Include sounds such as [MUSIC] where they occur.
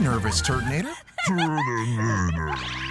nervous, Turtonator. [LAUGHS]